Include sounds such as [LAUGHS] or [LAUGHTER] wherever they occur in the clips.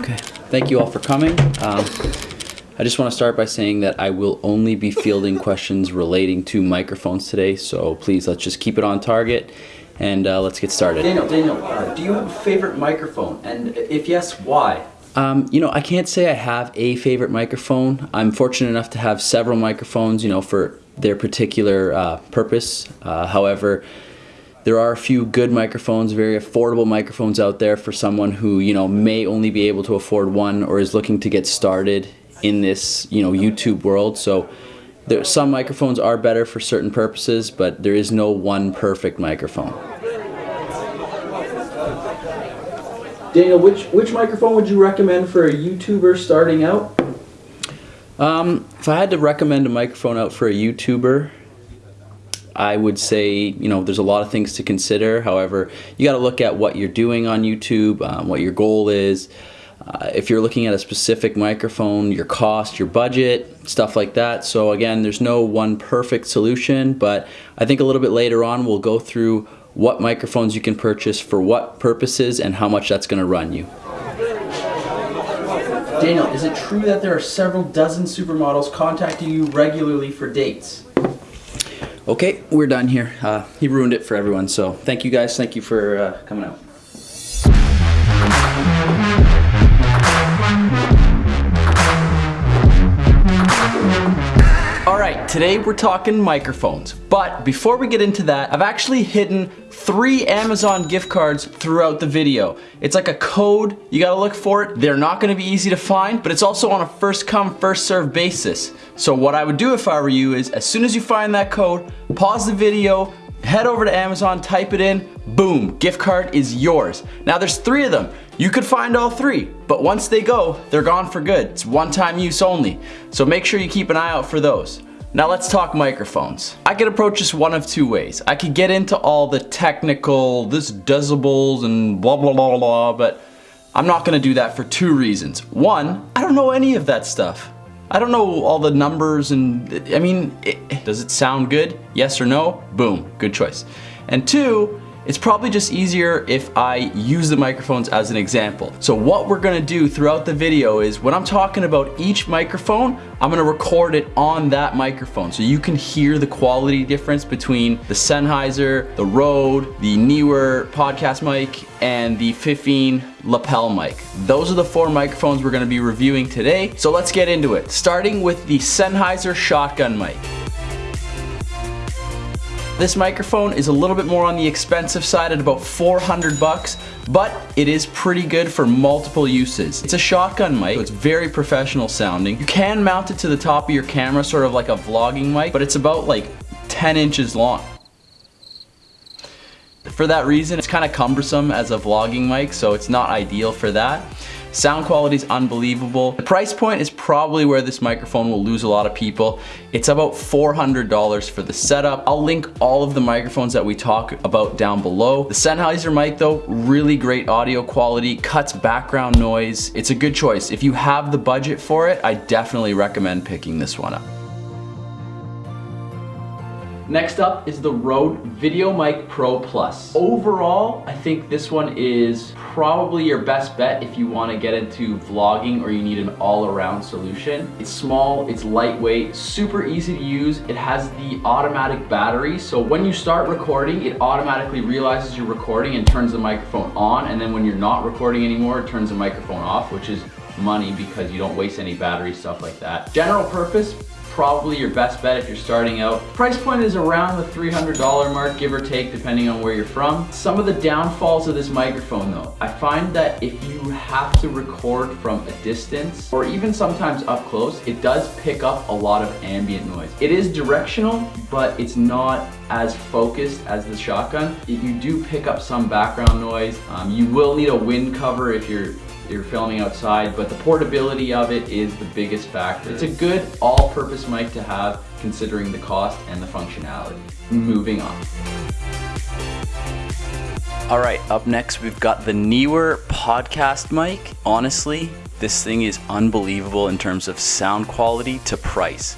Okay, thank you all for coming. Um, I just want to start by saying that I will only be fielding [LAUGHS] questions relating to microphones today, so please let's just keep it on target and uh, let's get started. Daniel, Daniel, uh, do you have a favorite microphone? And if yes, why? Um, you know, I can't say I have a favorite microphone. I'm fortunate enough to have several microphones, you know, for their particular uh, purpose. Uh, however, there are a few good microphones, very affordable microphones out there for someone who, you know, may only be able to afford one or is looking to get started in this, you know, YouTube world. So there, some microphones are better for certain purposes, but there is no one perfect microphone. Daniel, which, which microphone would you recommend for a YouTuber starting out? Um, if I had to recommend a microphone out for a YouTuber, I would say, you know, there's a lot of things to consider. However, you got to look at what you're doing on YouTube, um, what your goal is. Uh, if you're looking at a specific microphone, your cost, your budget, stuff like that. So again, there's no one perfect solution, but I think a little bit later on we'll go through what microphones you can purchase for what purposes and how much that's going to run you. Daniel, is it true that there are several dozen supermodels contacting you regularly for dates? Okay, we're done here. Uh, he ruined it for everyone, so thank you guys. Thank you for uh, coming out. Today we're talking microphones. But before we get into that, I've actually hidden three Amazon gift cards throughout the video. It's like a code, you gotta look for it. They're not gonna be easy to find, but it's also on a first come, first serve basis. So what I would do if I were you is, as soon as you find that code, pause the video, head over to Amazon, type it in, boom, gift card is yours. Now there's three of them. You could find all three, but once they go, they're gone for good. It's one-time use only. So make sure you keep an eye out for those. Now let's talk microphones. I could approach this one of two ways. I could get into all the technical, this decibels and blah blah blah blah, but I'm not gonna do that for two reasons. One, I don't know any of that stuff. I don't know all the numbers and, I mean, it, does it sound good? Yes or no? Boom, good choice. And two, it's probably just easier if I use the microphones as an example. So what we're gonna do throughout the video is when I'm talking about each microphone, I'm gonna record it on that microphone so you can hear the quality difference between the Sennheiser, the Rode, the Neewer podcast mic, and the Fifine lapel mic. Those are the four microphones we're gonna be reviewing today. So let's get into it. Starting with the Sennheiser shotgun mic. This microphone is a little bit more on the expensive side at about 400 bucks, but it is pretty good for multiple uses. It's a shotgun mic, so it's very professional sounding. You can mount it to the top of your camera, sort of like a vlogging mic, but it's about like 10 inches long. For that reason, it's kind of cumbersome as a vlogging mic, so it's not ideal for that. Sound quality is unbelievable. The price point is probably where this microphone will lose a lot of people. It's about $400 for the setup. I'll link all of the microphones that we talk about down below. The Sennheiser mic though, really great audio quality, cuts background noise. It's a good choice. If you have the budget for it, I definitely recommend picking this one up. Next up is the Rode VideoMic Pro Plus. Overall, I think this one is probably your best bet if you want to get into vlogging or you need an all-around solution. It's small, it's lightweight, super easy to use. It has the automatic battery, so when you start recording, it automatically realizes you're recording and turns the microphone on, and then when you're not recording anymore, it turns the microphone off, which is money because you don't waste any battery, stuff like that. General purpose, probably your best bet if you're starting out. Price point is around the $300 mark, give or take, depending on where you're from. Some of the downfalls of this microphone though, I find that if you have to record from a distance, or even sometimes up close, it does pick up a lot of ambient noise. It is directional, but it's not as focused as the shotgun. If you do pick up some background noise. Um, you will need a wind cover if you're you're filming outside, but the portability of it is the biggest factor. It's a good all-purpose mic to have considering the cost and the functionality. Moving on. All right, up next we've got the Neewer podcast mic. Honestly, this thing is unbelievable in terms of sound quality to price.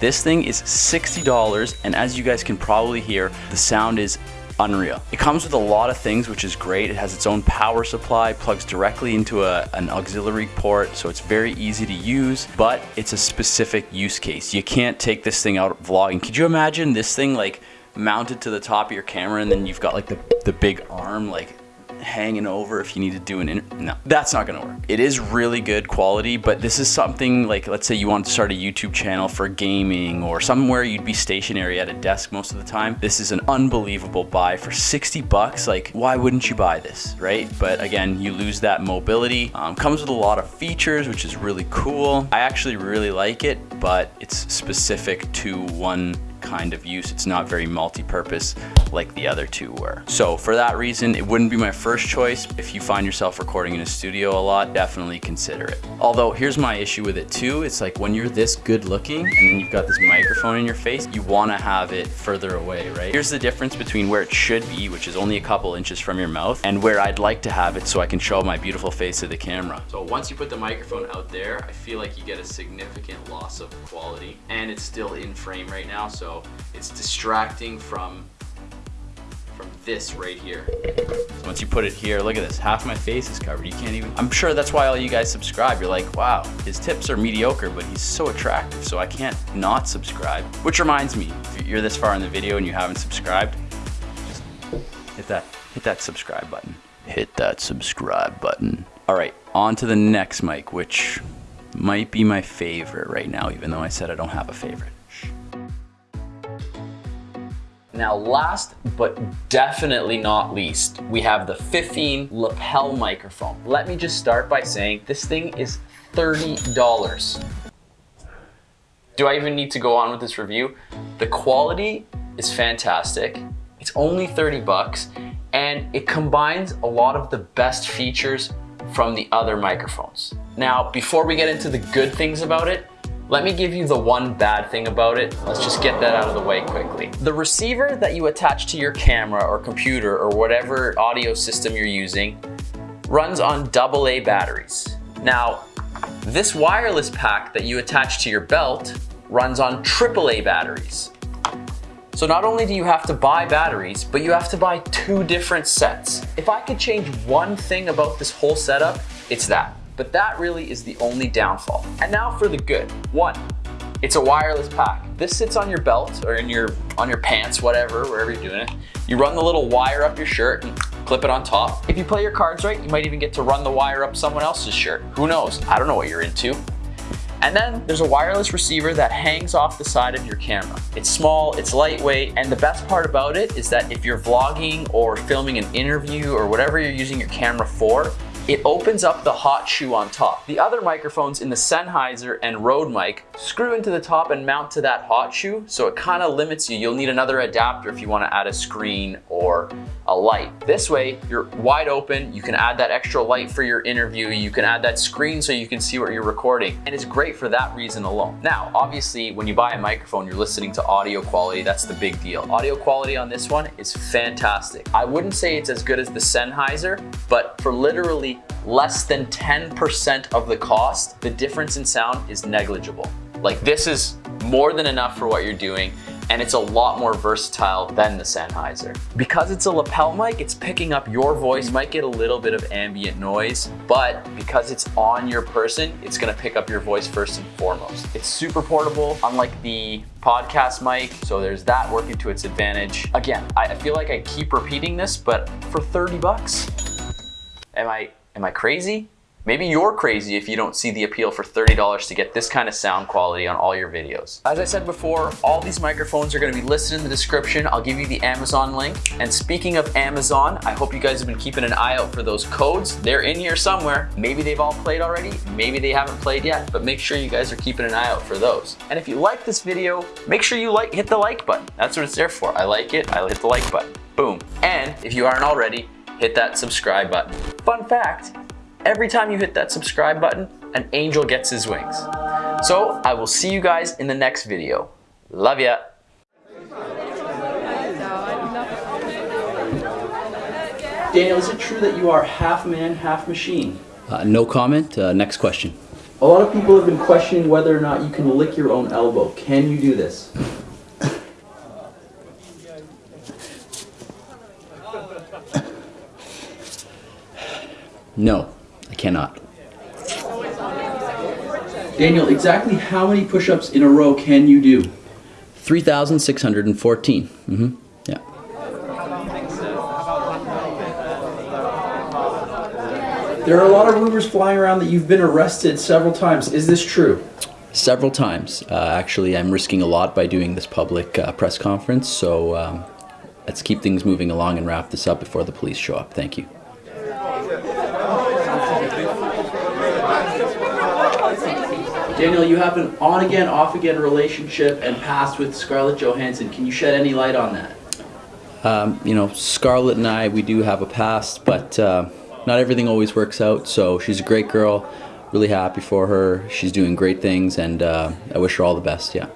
This thing is $60 and as you guys can probably hear, the sound is unreal. It comes with a lot of things, which is great. It has its own power supply, plugs directly into a, an auxiliary port, so it's very easy to use, but it's a specific use case. You can't take this thing out vlogging. Could you imagine this thing like mounted to the top of your camera and then you've got like the, the big arm like hanging over if you need to do an inter no that's not gonna work. It is really good quality but this is something like let's say you want to start a youtube channel for gaming or somewhere you'd be stationary at a desk most of the time. This is an unbelievable buy for 60 bucks. Like why wouldn't you buy this right? But again you lose that mobility. Um, comes with a lot of features which is really cool. I actually really like it but it's specific to one kind of use. It's not very multi-purpose like the other two were. So for that reason, it wouldn't be my first choice. If you find yourself recording in a studio a lot, definitely consider it. Although here's my issue with it too. It's like when you're this good looking and then you've got this microphone in your face, you wanna have it further away, right? Here's the difference between where it should be, which is only a couple inches from your mouth, and where I'd like to have it so I can show my beautiful face to the camera. So once you put the microphone out there, I feel like you get a significant loss of quality and it's still in frame right now. So it's distracting from from this right here. So once you put it here, look at this, half my face is covered. You can't even, I'm sure that's why all you guys subscribe. You're like, wow, his tips are mediocre, but he's so attractive, so I can't not subscribe. Which reminds me, if you're this far in the video and you haven't subscribed, just hit that, hit that subscribe button. Hit that subscribe button. All right, on to the next mic, which might be my favorite right now, even though I said I don't have a favorite. Now last but definitely not least, we have the Fifine lapel microphone. Let me just start by saying this thing is $30. Do I even need to go on with this review? The quality is fantastic. It's only 30 bucks and it combines a lot of the best features from the other microphones. Now, before we get into the good things about it, let me give you the one bad thing about it. Let's just get that out of the way quickly. The receiver that you attach to your camera or computer or whatever audio system you're using runs on AA batteries. Now, this wireless pack that you attach to your belt runs on AAA batteries. So not only do you have to buy batteries, but you have to buy two different sets. If I could change one thing about this whole setup, it's that. But that really is the only downfall. And now for the good. One, it's a wireless pack. This sits on your belt or in your on your pants, whatever, wherever you're doing it. You run the little wire up your shirt and clip it on top. If you play your cards right, you might even get to run the wire up someone else's shirt. Who knows? I don't know what you're into. And then there's a wireless receiver that hangs off the side of your camera. It's small, it's lightweight, and the best part about it is that if you're vlogging or filming an interview or whatever you're using your camera for, it opens up the hot shoe on top. The other microphones in the Sennheiser and Rode mic screw into the top and mount to that hot shoe, so it kind of mm-hmm. limits you. You'll need another adapter if you want to add a screen or a light. This way, you're wide open, you can add that extra light for your interview, you can add that screen so you can see what you're recording, and it's great for that reason alone. Now, obviously, when you buy a microphone, you're listening to audio quality, that's the big deal. Audio quality on this one is fantastic. I wouldn't say it's as good as the Sennheiser, but for literally less than 10% of the cost, the difference in sound is negligible. Like this is more than enough for what you're doing and it's a lot more versatile than the Sennheiser. Because it's a lapel mic, it's picking up your voice. You might get a little bit of ambient noise, but because it's on your person, it's gonna pick up your voice first and foremost. It's super portable, unlike the podcast mic, so there's that working to its advantage. Again, I feel like I keep repeating this, but for 30 bucks, am I Am I crazy? Maybe you're crazy if you don't see the appeal for $30 to get this kind of sound quality on all your videos. As I said before, all these microphones are gonna be listed in the description. I'll give you the Amazon link. And speaking of Amazon, I hope you guys have been keeping an eye out for those codes. They're in here somewhere. Maybe they've all played already, maybe they haven't played yet, but make sure you guys are keeping an eye out for those. And if you like this video, make sure you like hit the like button. That's what it's there for. I like it, I hit the like button. Boom. And if you aren't already, hit that subscribe button. Fun fact, every time you hit that subscribe button, an angel gets his wings. So I will see you guys in the next video. Love ya. Daniel, is it true that you are half man, half machine? Uh, no comment. Uh, next question. A lot of people have been questioning whether or not you can lick your own elbow. Can you do this? No, I cannot. Daniel, exactly how many push-ups in a row can you do? 3,614. Mm-hmm. Yeah. There are a lot of rumors flying around that you've been arrested several times. Is this true? Several times. Uh, actually, I'm risking a lot by doing this public uh, press conference, so um, let's keep things moving along and wrap this up before the police show up. Thank you. Daniel, you have an on-again, off-again relationship and past with Scarlett Johansson. Can you shed any light on that? Um, you know, Scarlett and I, we do have a past, but uh, not everything always works out. So she's a great girl. Really happy for her. She's doing great things, and uh, I wish her all the best. Yeah.